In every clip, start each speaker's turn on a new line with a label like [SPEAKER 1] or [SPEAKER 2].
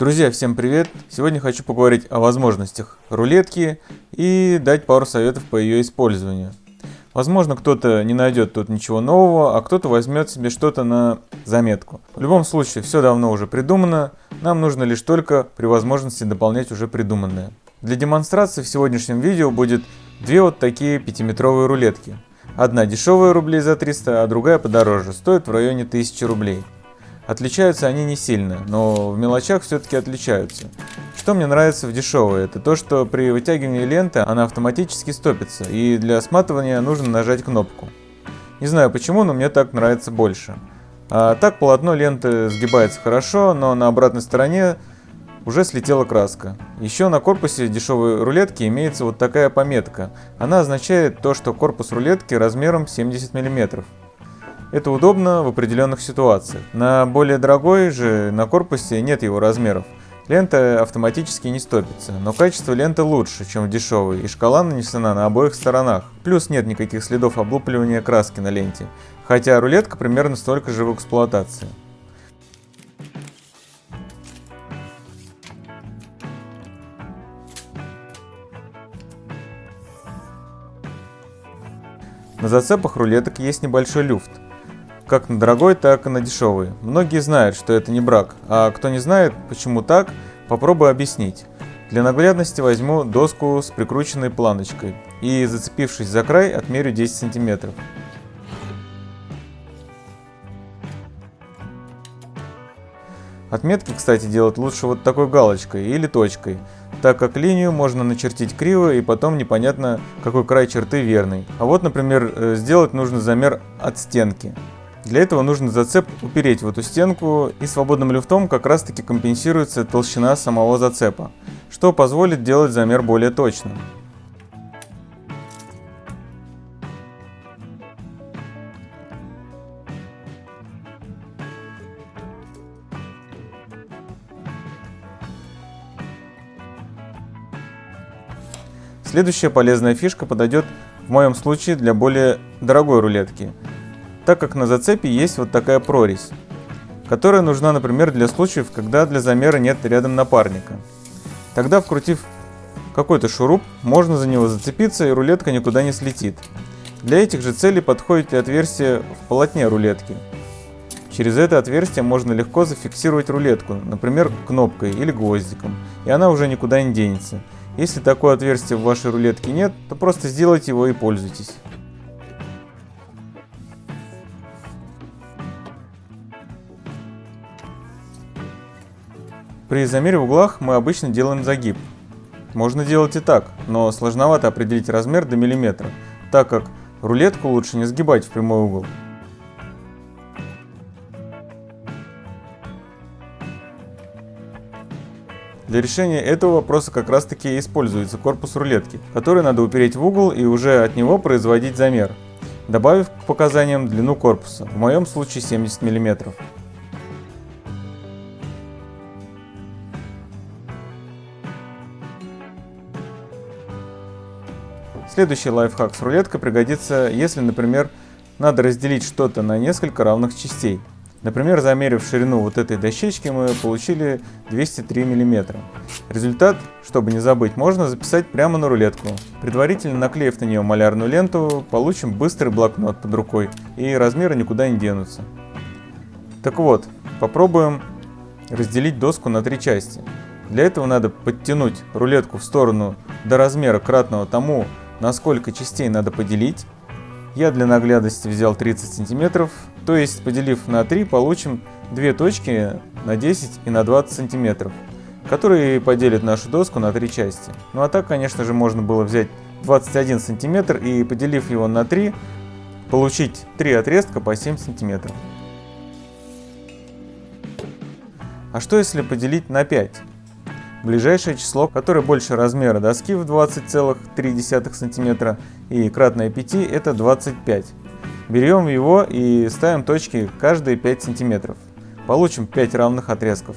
[SPEAKER 1] Друзья, всем привет! Сегодня хочу поговорить о возможностях рулетки и дать пару советов по ее использованию. Возможно, кто-то не найдет тут ничего нового, а кто-то возьмет себе что-то на заметку. В любом случае, все давно уже придумано, нам нужно лишь только при возможности дополнять уже придуманное. Для демонстрации в сегодняшнем видео будет две вот такие пятиметровые рулетки. Одна дешевая рублей за 300, а другая подороже, стоит в районе 1000 рублей. Отличаются они не сильно, но в мелочах все-таки отличаются. Что мне нравится в дешевой, это то, что при вытягивании ленты она автоматически стопится, и для сматывания нужно нажать кнопку. Не знаю почему, но мне так нравится больше. А так полотно ленты сгибается хорошо, но на обратной стороне уже слетела краска. Еще на корпусе дешевой рулетки имеется вот такая пометка. Она означает то, что корпус рулетки размером 70 мм. Это удобно в определенных ситуациях. На более дорогой же на корпусе нет его размеров. Лента автоматически не стопится, но качество ленты лучше, чем в дешевой, и шкала нанесена на обоих сторонах. Плюс нет никаких следов облупливания краски на ленте, хотя рулетка примерно столько же в эксплуатации. На зацепах рулеток есть небольшой люфт, как на дорогой, так и на дешевый. Многие знают, что это не брак, а кто не знает, почему так, попробую объяснить. Для наглядности возьму доску с прикрученной планочкой и, зацепившись за край, отмерю 10 сантиметров. Отметки, кстати, делать лучше вот такой галочкой или точкой, так как линию можно начертить криво и потом непонятно, какой край черты верный. А вот, например, э, сделать нужно замер от стенки. Для этого нужно зацеп упереть в эту стенку и свободным люфтом как раз таки компенсируется толщина самого зацепа, что позволит делать замер более точным. Следующая полезная фишка подойдет в моем случае для более дорогой рулетки – так как на зацепе есть вот такая прорезь, которая нужна, например, для случаев, когда для замера нет рядом напарника. Тогда, вкрутив какой-то шуруп, можно за него зацепиться и рулетка никуда не слетит. Для этих же целей подходит и отверстие в полотне рулетки. Через это отверстие можно легко зафиксировать рулетку, например, кнопкой или гвоздиком, и она уже никуда не денется. Если такое отверстие в вашей рулетке нет, то просто сделайте его и пользуйтесь. При замере в углах мы обычно делаем загиб. Можно делать и так, но сложновато определить размер до миллиметра, так как рулетку лучше не сгибать в прямой угол. Для решения этого вопроса как раз таки используется корпус рулетки, который надо упереть в угол и уже от него производить замер, добавив к показаниям длину корпуса, в моем случае 70 мм. Следующий лайфхак с рулеткой пригодится, если, например, надо разделить что-то на несколько равных частей. Например, замерив ширину вот этой дощечки, мы получили 203 мм. Результат, чтобы не забыть, можно записать прямо на рулетку. Предварительно наклеив на нее малярную ленту, получим быстрый блокнот под рукой, и размеры никуда не денутся. Так вот, попробуем разделить доску на три части. Для этого надо подтянуть рулетку в сторону до размера кратного тому, на сколько частей надо поделить. Я для наглядности взял 30 сантиметров, то есть поделив на 3 получим две точки на 10 и на 20 сантиметров, которые поделят нашу доску на три части. Ну а так, конечно же, можно было взять 21 сантиметр и поделив его на 3, получить 3 отрезка по 7 сантиметров. А что если поделить на 5? Ближайшее число, которое больше размера доски в 20,3 см и кратное 5, это 25. Берем его и ставим точки каждые 5 см. Получим 5 равных отрезков.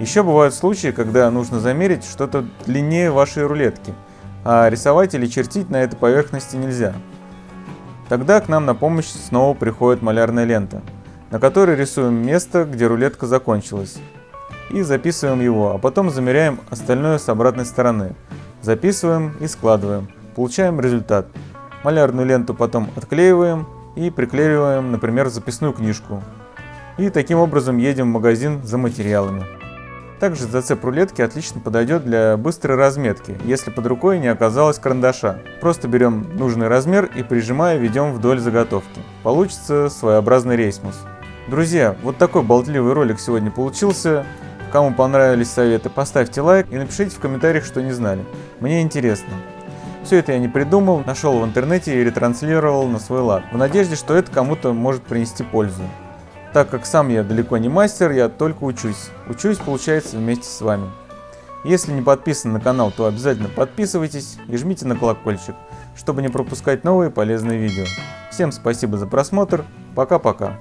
[SPEAKER 1] Еще бывают случаи, когда нужно замерить что-то длиннее вашей рулетки, а рисовать или чертить на этой поверхности нельзя. Тогда к нам на помощь снова приходит малярная лента, на которой рисуем место, где рулетка закончилась, и записываем его, а потом замеряем остальное с обратной стороны. Записываем и складываем. Получаем результат. Малярную ленту потом отклеиваем и приклеиваем, например, записную книжку. И таким образом едем в магазин за материалами. Также зацеп рулетки отлично подойдет для быстрой разметки, если под рукой не оказалось карандаша. Просто берем нужный размер и прижимая ведем вдоль заготовки. Получится своеобразный рейсмус. Друзья, вот такой болтливый ролик сегодня получился. Кому понравились советы, поставьте лайк и напишите в комментариях, что не знали. Мне интересно. Все это я не придумал, нашел в интернете и ретранслировал на свой лад, в надежде, что это кому-то может принести пользу. Так как сам я далеко не мастер, я только учусь. Учусь, получается, вместе с вами. Если не подписаны на канал, то обязательно подписывайтесь и жмите на колокольчик, чтобы не пропускать новые полезные видео. Всем спасибо за просмотр, пока-пока.